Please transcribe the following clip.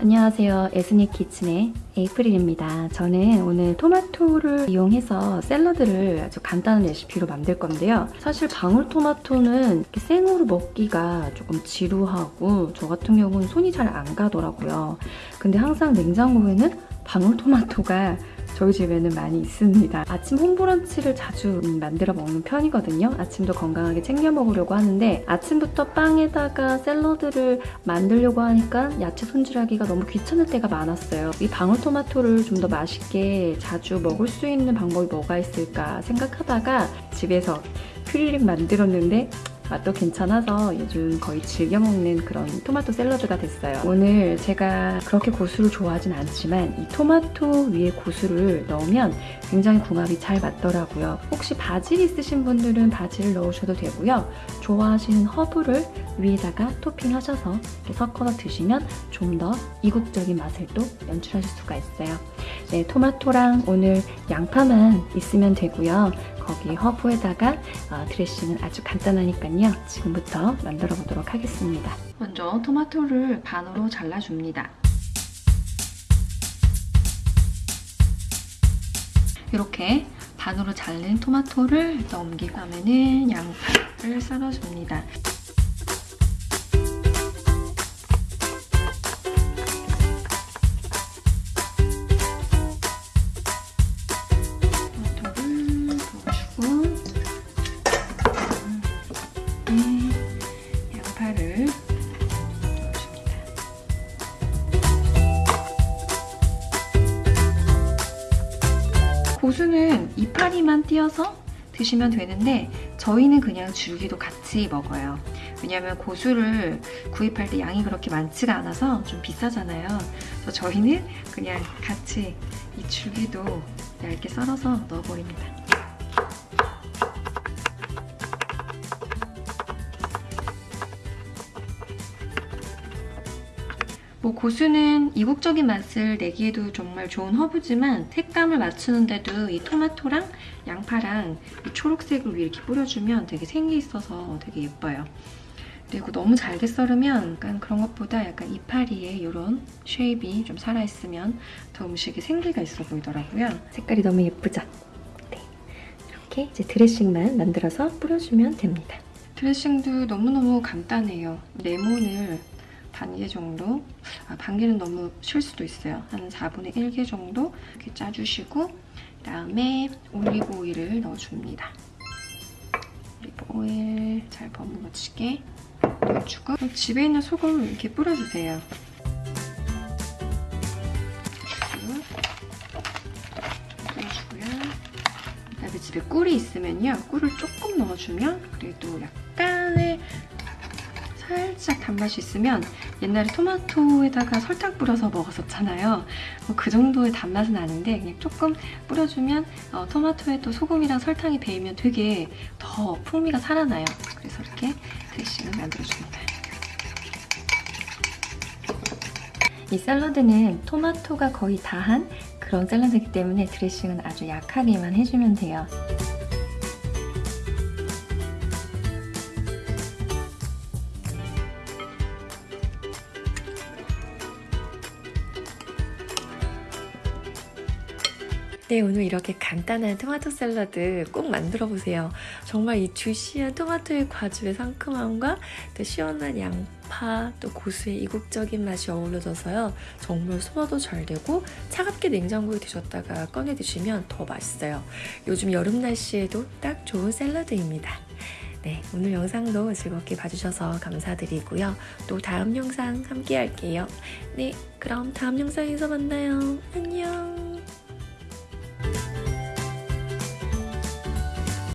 안녕하세요. 에스닉 키친의 에이프릴입니다. 저는 오늘 토마토를 이용해서 샐러드를 아주 간단한 레시피로 만들 건데요. 사실 방울토마토는 생으로 먹기가 조금 지루하고 저 같은 경우는 손이 잘 안 가더라고요. 근데 항상 냉장고에는 방울토마토가 저희 집에는 많이 있습니다. 아침 홈브런치를 자주 만들어 먹는 편이거든요. 아침도 건강하게 챙겨 먹으려고 하는데 아침부터 빵에다가 샐러드를 만들려고 하니까 야채 손질하기가 너무 귀찮을 때가 많았어요. 이 방울토마토를 좀 더 맛있게 자주 먹을 수 있는 방법이 뭐가 있을까 생각하다가 집에서 퓨리링 만들었는데 맛도 괜찮아서 요즘 거의 즐겨 먹는 그런 토마토 샐러드가 됐어요. 오늘 제가 그렇게 고수를 좋아하진 않지만 이 토마토 위에 고수를 넣으면 굉장히 궁합이 잘 맞더라고요. 혹시 바질 있으신 분들은 바질을 넣으셔도 되고요. 좋아하시는 허브를 위에다가 토핑하셔서 이렇게 섞어서 드시면 좀 더 이국적인 맛을 또 연출하실 수가 있어요. 네, 토마토랑 오늘 양파만 있으면 되고요. 거기 허브에다가 어, 드레싱은 아주 간단하니까요. 지금부터 만들어 보도록 하겠습니다. 먼저 토마토를 반으로 잘라줍니다. 이렇게 반으로 잘린 토마토를 넘기고 다음에는 양파를 썰어줍니다. 고수는 이파리만 띄어서 드시면 되는데 저희는 그냥 줄기도 같이 먹어요. 왜냐면 고수를 구입할 때 양이 그렇게 많지가 않아서 좀 비싸잖아요. 그래서 저희는 그냥 같이 이 줄기도 얇게 썰어서 넣어버립니다. 뭐 고수는 이국적인 맛을 내기에도 정말 좋은 허브지만 색감을 맞추는데도 이 토마토랑 양파랑 이 초록색을 위에 이렇게 뿌려주면 되게 생기 있어서 되게 예뻐요. 그리고 너무 잘게 썰으면 약간 그런 것보다 약간 이파리에 이런 shape이 좀 살아있으면 더 음식에 생기가 있어 보이더라고요. 색깔이 너무 예쁘죠? 네. 이렇게 이제 드레싱만 만들어서 뿌려주면 됩니다. 드레싱도 너무너무 간단해요. 레몬을 반 개 정도, 아, 반 개는 너무 쉴 수도 있어요. 한 4분의 1개 정도 이렇게 짜주시고 그다음에 올리브 오일을 넣어줍니다. 올리브 오일 잘 버무려지게 넣어주고 집에 있는 소금 이렇게 뿌려주세요. 집에 꿀이 있으면요. 꿀을 조금 넣어주면 그래도 약간의 살짝 단맛이 있으면 옛날에 토마토에다가 설탕 뿌려서 먹었었잖아요. 뭐 그 정도의 단맛은 아닌데 그냥 조금 뿌려주면 어, 토마토에 또 소금이랑 설탕이 배이면 되게 더 풍미가 살아나요. 그래서 이렇게 드레싱을 만들어줍니다. 이 샐러드는 토마토가 거의 다 한 그런 샐러드이기 때문에 드레싱은 아주 약하게만 해주면 돼요. 네, 오늘 이렇게 간단한 토마토 샐러드 꼭 만들어 보세요. 정말 이 주시한 토마토의 과즙의 상큼함과 또 시원한 양파, 또 고수의 이국적인 맛이 어우러져서요. 정말 소화도 잘 되고 차갑게 냉장고에 두셨다가 꺼내 드시면 더 맛있어요. 요즘 여름 날씨에도 딱 좋은 샐러드입니다. 네, 오늘 영상도 즐겁게 봐주셔서 감사드리고요. 또 다음 영상 함께 할게요. 네, 그럼 다음 영상에서 만나요. 안녕!